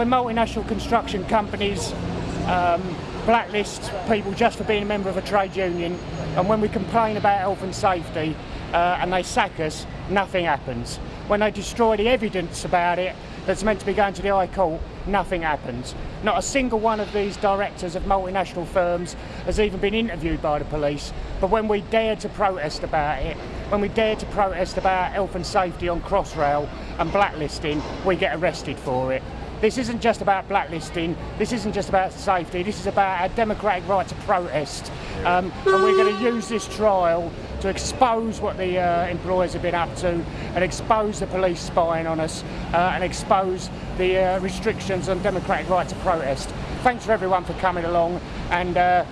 when multinational construction companies um, blacklist people just for being a member of a trade union, and when we complain about health and safety uh, and they sack us, nothing happens. When they destroy the evidence about it that's meant to be going to the High Court, nothing happens. Not a single one of these directors of multinational firms has even been interviewed by the police. But when we dare to protest about it, when we dare to protest about health and safety on Crossrail and blacklisting, we get arrested for it. This isn't just about blacklisting, this isn't just about safety, this is about our democratic right to protest. Um, and we're going to use this trial to expose what the uh, employers have been up to and expose the police spying on us uh, and expose the uh, restrictions on democratic right to protest. Thanks for everyone for coming along and, uh,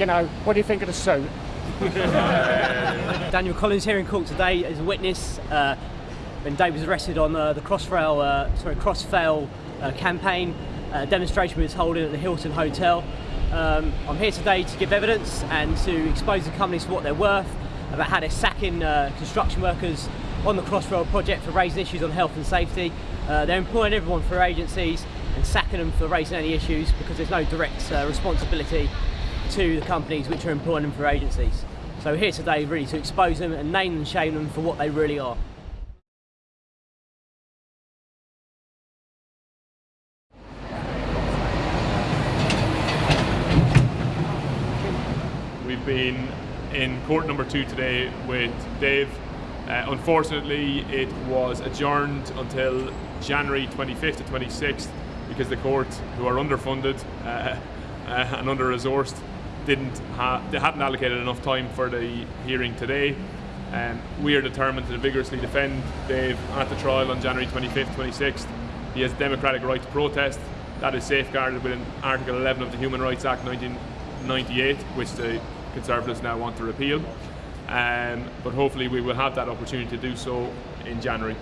you know, what do you think of the suit? Daniel Collins here in court today as a witness uh, when Dave was arrested on uh, the Crossrail, uh, sorry, Crossrail uh, campaign uh, demonstration we was holding at the Hilton Hotel. Um, I'm here today to give evidence and to expose the companies for what they're worth, about how they're sacking uh, construction workers on the Crossrail project for raising issues on health and safety. Uh, they're employing everyone for agencies and sacking them for raising any issues because there's no direct responsibility to the companies which are employing them for agencies. So we're here today really to expose them and name and shame them for what they really are. We've been in court number two today with Dave. Uh, unfortunately, it was adjourned until January 25th to 26th because the court, who are underfunded uh, uh, and under-resourced, didn't have they hadn't allocated enough time for the hearing today. Um, we are determined to vigorously defend Dave at the trial on January 25th, 26th. He has democratic right to protest. That is safeguarded within Article 11 of the Human Rights Act 1998, which the Conservatives now want to repeal. Um, but hopefully we will have that opportunity to do so in January.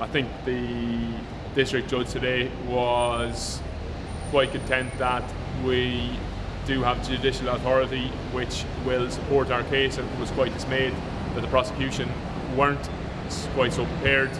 I think the district judge today was quite content that we do have judicial authority which will support our case and was quite dismayed that the prosecution weren't quite so prepared.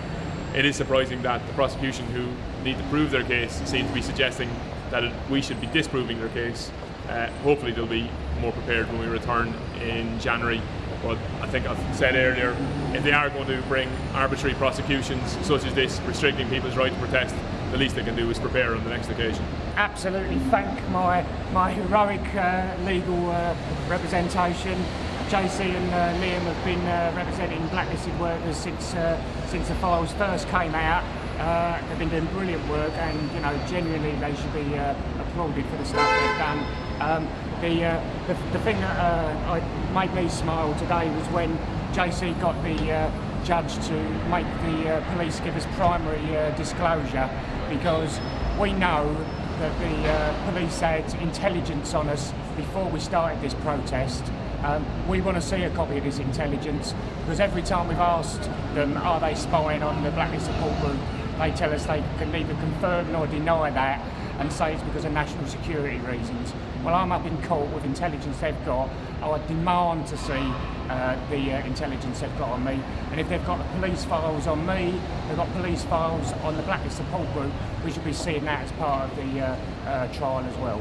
It is surprising that the prosecution who need to prove their case seem to be suggesting that it, we should be disproving their case. Uh, hopefully they'll be more prepared when we return in January. But I think I've said earlier, if they are going to bring arbitrary prosecutions such as this, restricting people's right to protest, the least they can do is prepare on the next occasion. Absolutely thank my, my heroic uh, legal uh, representation. JC and uh, Liam have been uh, representing blacklisted workers since, uh, since the files first came out. Uh, they've been doing brilliant work and you know genuinely they should be applauded for the stuff they've done. Um, the, uh, the, the thing that uh, made me smile today was when JC got the uh, judge to make the uh, police give us primary uh, disclosure because we know that the uh, police had intelligence on us before we started this protest. Um, we want to see a copy of this intelligence because every time we've asked them are they spying on the Blacklist Support Group, they tell us they can neither confirm nor deny that and say it's because of national security reasons. Well, I'm up in court with intelligence they've got. I demand to see uh, the uh, intelligence they've got on me. And if they've got police files on me, they've got police files on the Blacklist Support Group, we should be seeing that as part of the uh, uh trial as well.